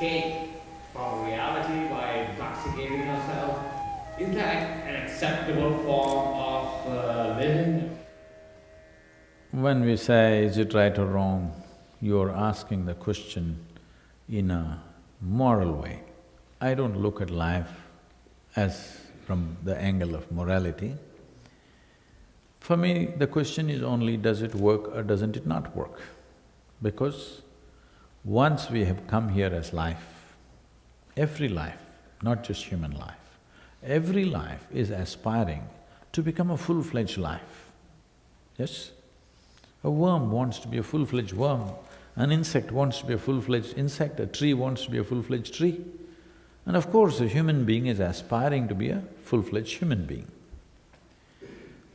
escape from reality by intoxicating yourself? Is that an acceptable form of uh, living? When we say, is it right or wrong, you're asking the question in a moral way. I don't look at life as from the angle of morality. For me, the question is only, does it work or doesn't it not work? Because once we have come here as life, every life, not just human life, every life is aspiring to become a full-fledged life. Yes? A worm wants to be a full-fledged worm, an insect wants to be a full-fledged insect, a tree wants to be a full-fledged tree. And of course, a human being is aspiring to be a full-fledged human being.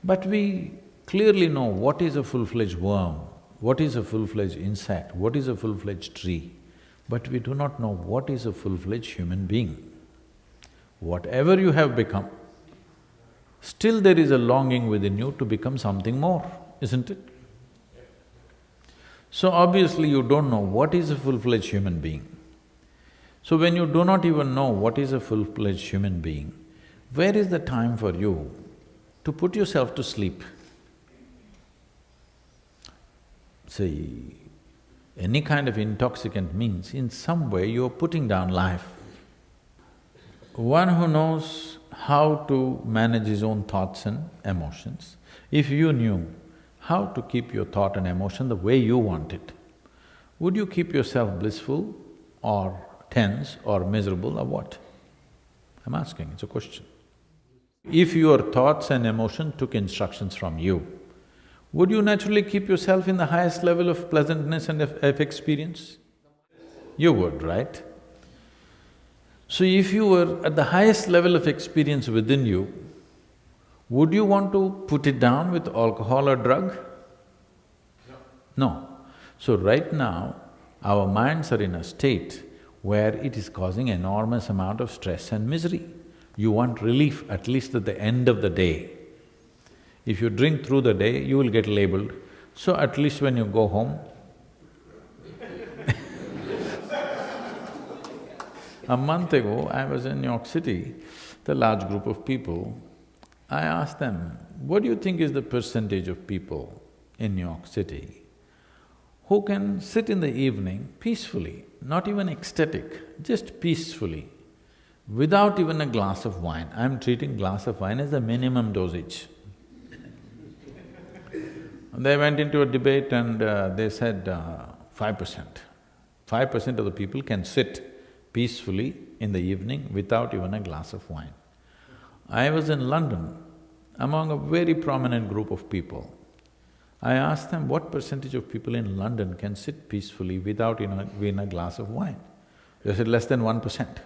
But we clearly know what is a full-fledged worm, what is a full-fledged insect, what is a full-fledged tree, but we do not know what is a full-fledged human being. Whatever you have become, still there is a longing within you to become something more, isn't it? So obviously you don't know what is a full-fledged human being. So when you do not even know what is a full-fledged human being, where is the time for you to put yourself to sleep? See, any kind of intoxicant means in some way you're putting down life. One who knows how to manage his own thoughts and emotions, if you knew how to keep your thought and emotion the way you want it, would you keep yourself blissful or tense or miserable or what? I'm asking, it's a question. If your thoughts and emotion took instructions from you, would you naturally keep yourself in the highest level of pleasantness and of, experience? You would, right? So if you were at the highest level of experience within you, would you want to put it down with alcohol or drug? No. No. So right now, our minds are in a state where it is causing enormous amount of stress and misery. You want relief at least at the end of the day. If you drink through the day, you will get labeled. So at least when you go home, A month ago, I was in New York City, the large group of people, I asked them, what do you think is the percentage of people in New York City who can sit in the evening peacefully, not even ecstatic, just peacefully, without even a glass of wine. I'm treating glass of wine as the minimum dosage. They went into a debate and uh, they said uh, five percent. Five percent of the people can sit peacefully in the evening without even a glass of wine. I was in London among a very prominent group of people. I asked them what percentage of people in London can sit peacefully without in a glass of wine. They said less than one percent.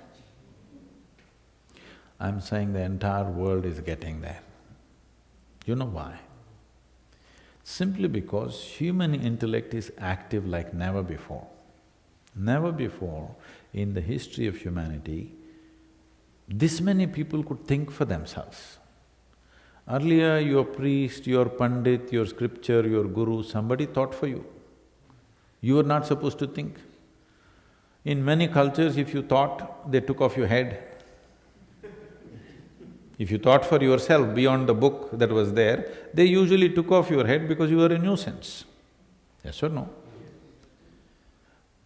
I'm saying the entire world is getting there. You know why? Simply because human intellect is active like never before. Never before in the history of humanity, this many people could think for themselves. Earlier, your priest, your pandit, your scripture, your guru, somebody thought for you. You were not supposed to think. In many cultures, if you thought, they took off your head. If you thought for yourself beyond the book that was there, they usually took off your head because you were a nuisance. Yes or no?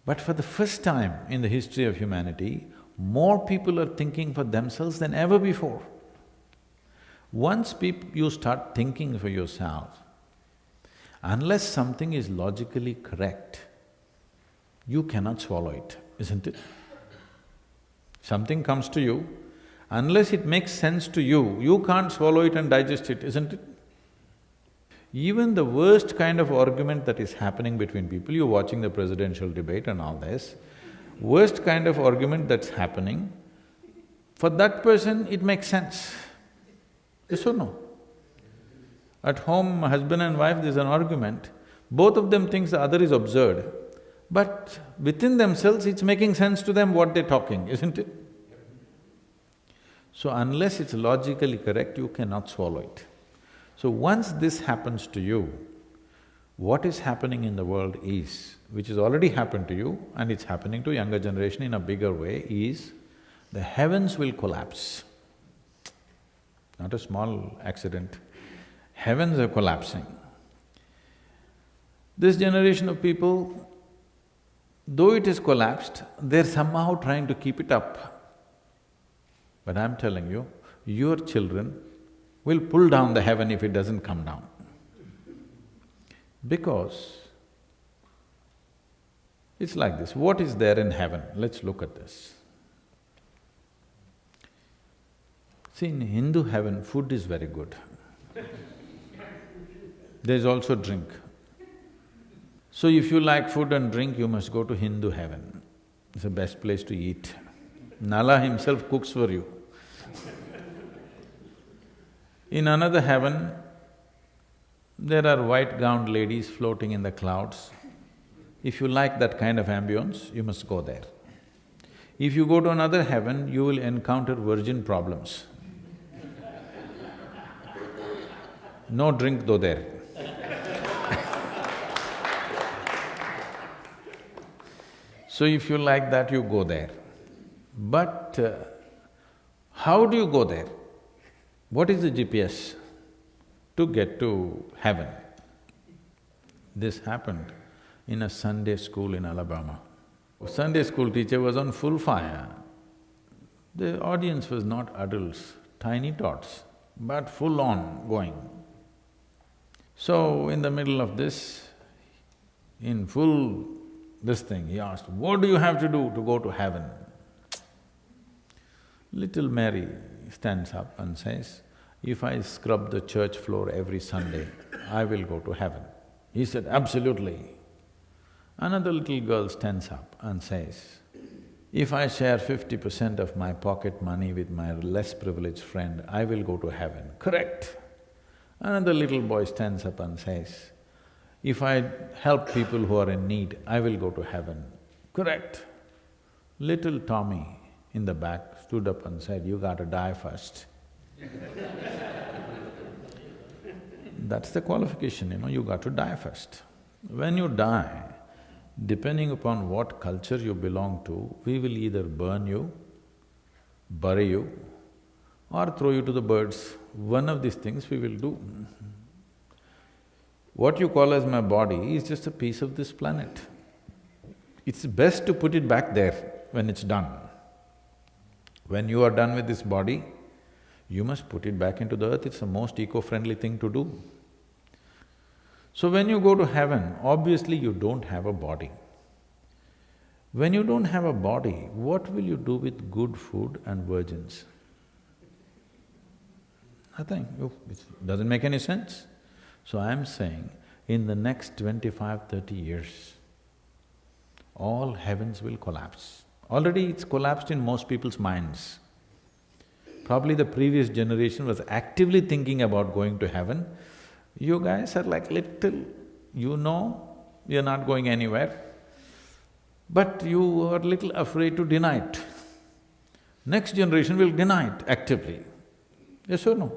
But for the first time in the history of humanity, more people are thinking for themselves than ever before. Once you start thinking for yourself, unless something is logically correct, you cannot swallow it, isn't it? Something comes to you, unless it makes sense to you, you can't swallow it and digest it, isn't it? Even the worst kind of argument that is happening between people, you're watching the presidential debate and all this, worst kind of argument that's happening, for that person it makes sense. Yes or no? At home, husband and wife, there's an argument, both of them thinks the other is absurd, but within themselves it's making sense to them what they're talking, isn't it? So unless it's logically correct, you cannot swallow it. So once this happens to you, what is happening in the world is, which has already happened to you and it's happening to younger generation in a bigger way, is the heavens will collapse. Not a small accident. Heavens are collapsing. This generation of people, though it is collapsed, they're somehow trying to keep it up. But I'm telling you, your children will pull down the heaven if it doesn't come down. Because it's like this, what is there in heaven? Let's look at this. See, in Hindu heaven, food is very good. There's also drink. So if you like food and drink, you must go to Hindu heaven. It's the best place to eat. Nala himself cooks for you. In another heaven, there are white-gowned ladies floating in the clouds. If you like that kind of ambience, you must go there. If you go to another heaven, you will encounter virgin problems. No drink though there. so if you like that, you go there. But uh, how do you go there? What is the GPS to get to heaven? This happened in a Sunday school in Alabama. Sunday school teacher was on full fire. The audience was not adults, tiny tots, but full on going. So, in the middle of this, in full this thing, he asked, what do you have to do to go to heaven? Little Mary stands up and says, if I scrub the church floor every Sunday, I will go to heaven. He said, absolutely. Another little girl stands up and says, if I share fifty percent of my pocket money with my less privileged friend, I will go to heaven. Correct. Another little boy stands up and says, if I help people who are in need, I will go to heaven. Correct. Little Tommy in the back stood up and said, you gotta die first. That's the qualification, you know, you got to die first. When you die, depending upon what culture you belong to, we will either burn you, bury you, or throw you to the birds. One of these things we will do. What you call as my body is just a piece of this planet. It's best to put it back there when it's done. When you are done with this body, you must put it back into the earth, it's the most eco-friendly thing to do. So when you go to heaven, obviously you don't have a body. When you don't have a body, what will you do with good food and virgins? Nothing, oh, it doesn't make any sense. So I'm saying, in the next 25, 30 years, all heavens will collapse. Already it's collapsed in most people's minds. Probably the previous generation was actively thinking about going to heaven. You guys are like little, you know you're not going anywhere, but you are little afraid to deny it. Next generation will deny it actively. Yes or no?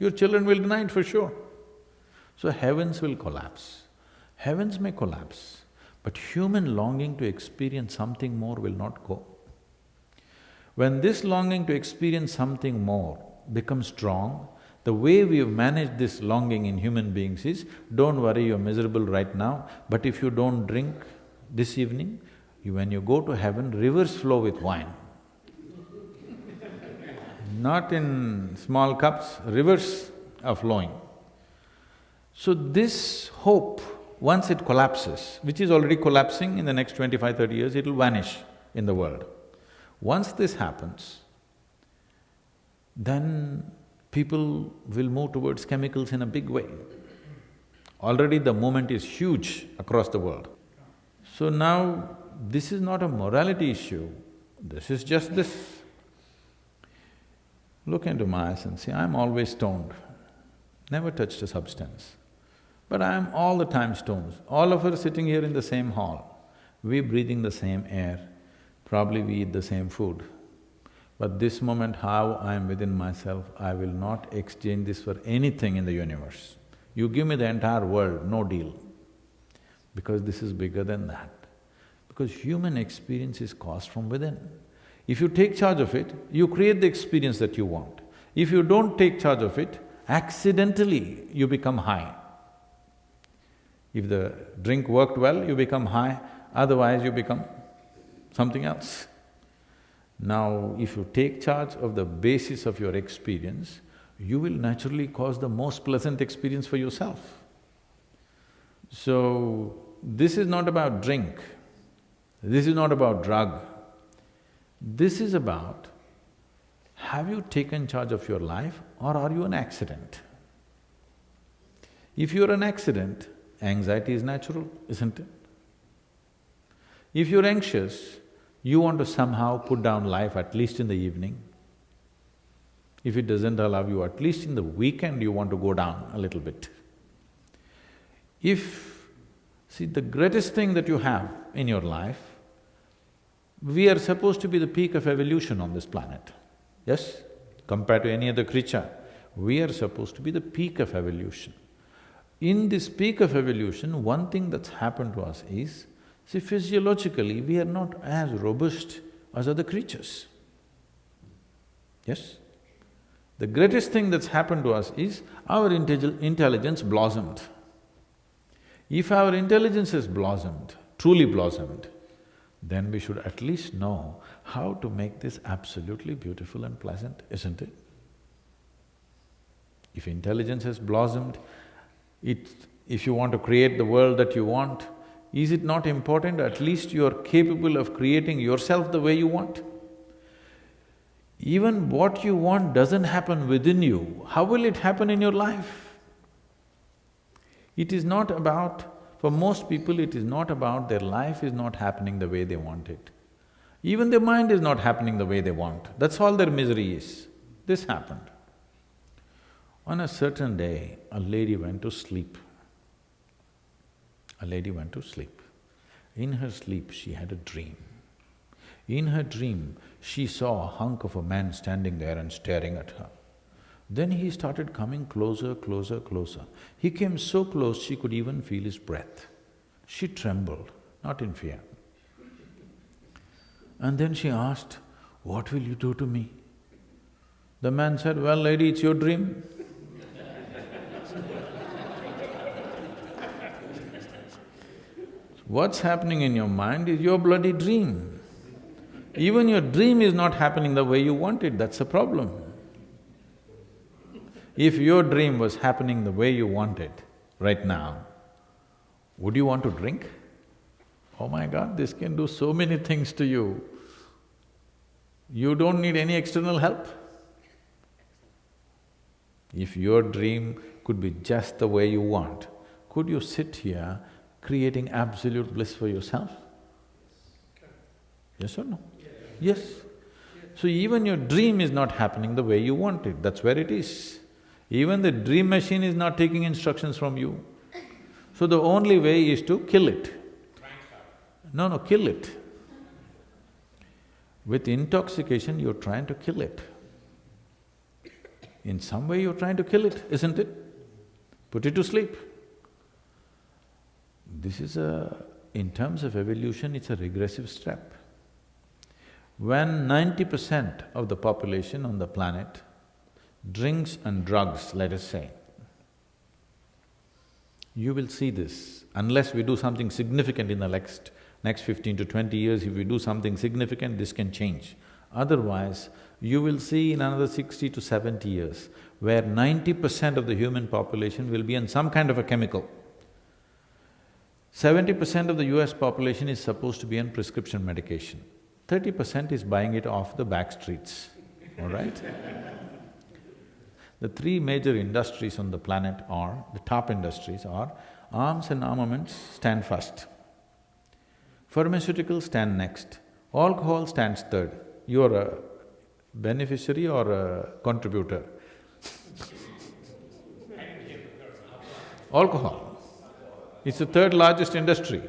Your children will deny it for sure. So heavens will collapse. Heavens may collapse, but human longing to experience something more will not go. When this longing to experience something more becomes strong, the way we have managed this longing in human beings is, don't worry, you're miserable right now, but if you don't drink this evening, you, when you go to heaven, rivers flow with wine. Not in small cups, rivers are flowing. So this hope, once it collapses, which is already collapsing in the next 25, 30 years, it'll vanish in the world. Once this happens, then people will move towards chemicals in a big way. Already the movement is huge across the world. So now, this is not a morality issue, this is just this. Look into my eyes and see, I'm always stoned, never touched a substance. But I'm all the time stones. All of us sitting here in the same hall, we breathing the same air, probably we eat the same food. But this moment, how I am within myself, I will not exchange this for anything in the universe. You give me the entire world, no deal. because this is bigger than that. Because human experience is caused from within. If you take charge of it, you create the experience that you want. If you don't take charge of it, accidentally you become high. If the drink worked well, you become high, otherwise you become something else. Now, if you take charge of the basis of your experience, you will naturally cause the most pleasant experience for yourself. So, this is not about drink, this is not about drug. This is about, have you taken charge of your life or are you an accident? If you're an accident, anxiety is natural, isn't it? If you're anxious, you want to somehow put down life at least in the evening. If it doesn't allow you, at least in the weekend you want to go down a little bit. If… see, the greatest thing that you have in your life, we are supposed to be the peak of evolution on this planet, yes? Compared to any other creature, we are supposed to be the peak of evolution. In this peak of evolution, one thing that's happened to us is, see, physiologically, we are not as robust as other creatures. Yes? The greatest thing that's happened to us is our intelligence blossomed. If our intelligence has blossomed, truly blossomed, then we should at least know how to make this absolutely beautiful and pleasant, isn't it? If intelligence has blossomed, it… if you want to create the world that you want, is it not important at least you are capable of creating yourself the way you want? Even what you want doesn't happen within you, how will it happen in your life? It is not about, for most people it is not about their life is not happening the way they want it. Even their mind is not happening the way they want, that's all their misery is. This happened. On a certain day, a lady went to sleep. A lady went to sleep. In her sleep, she had a dream. In her dream, she saw a hunk of a man standing there and staring at her. Then he started coming closer, closer, closer. He came so close she could even feel his breath. She trembled, not in fear. And then she asked, what will you do to me? The man said, well lady, it's your dream. What's happening in your mind is your bloody dream. Even your dream is not happening the way you want it, that's a problem. If your dream was happening the way you want it right now, would you want to drink? Oh my God, this can do so many things to you. You don't need any external help. If your dream could be just the way you want, could you sit here creating absolute bliss for yourself? Yes or no? Yes. So even your dream is not happening the way you want it, that's where it is. Even the dream machine is not taking instructions from you. So the only way is to kill it. No, no, kill it. With intoxication, you're trying to kill it. In some way, you're trying to kill it, isn't it? Put it to sleep. This is a… in terms of evolution, it's a regressive step. When ninety percent of the population on the planet drinks and drugs, let us say, you will see this, unless we do something significant in the next, next fifteen to twenty years, if we do something significant, this can change. Otherwise, you will see in another sixty to seventy years, where ninety percent of the human population will be on some kind of a chemical. Seventy percent of the US population is supposed to be on prescription medication thirty percent is buying it off the back streets, all right? the three major industries on the planet are, the top industries are, arms and armaments stand first, pharmaceuticals stand next, alcohol stands third. You're a beneficiary or a contributor? alcohol. It's the third largest industry.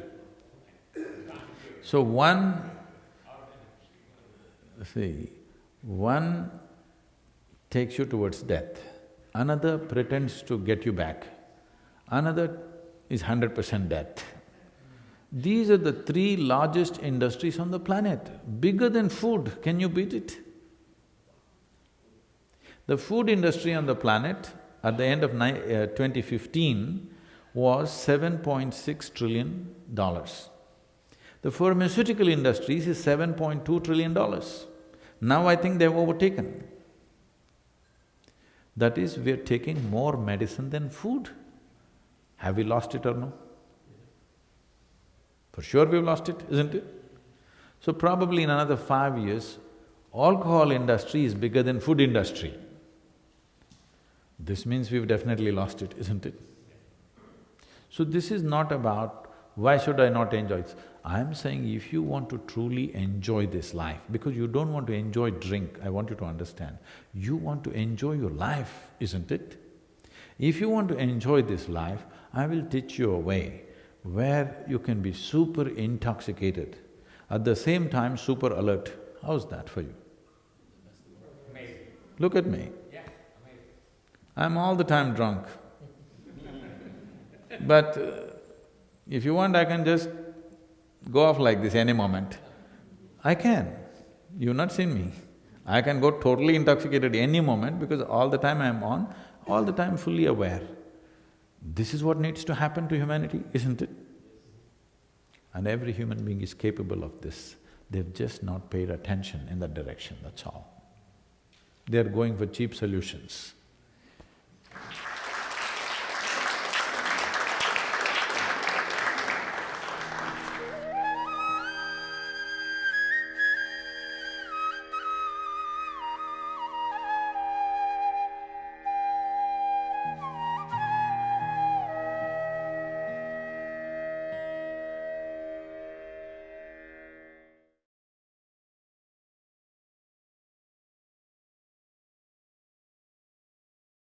So one See, one takes you towards death, another pretends to get you back, another is hundred percent death. These are the three largest industries on the planet, bigger than food. Can you beat it? The food industry on the planet at the end of uh, 2015 was $7.6 trillion. The pharmaceutical industries is $7.2 trillion. Now I think they've overtaken. That is, we're taking more medicine than food. Have we lost it or no? For sure we've lost it, isn't it? So probably in another five years, alcohol industry is bigger than food industry. This means we've definitely lost it, isn't it? So this is not about, why should I not enjoy it? I'm saying if you want to truly enjoy this life, because you don't want to enjoy drink, I want you to understand, you want to enjoy your life, isn't it? If you want to enjoy this life, I will teach you a way where you can be super intoxicated, at the same time super alert. How's that for you? Amazing. Look at me. Yeah, amazing. I'm all the time drunk. But uh, if you want, I can just go off like this any moment. I can. You've not seen me. I can go totally intoxicated any moment because all the time I'm on, all the time fully aware. This is what needs to happen to humanity, isn't it? And every human being is capable of this. They've just not paid attention in that direction, that's all. They're going for cheap solutions.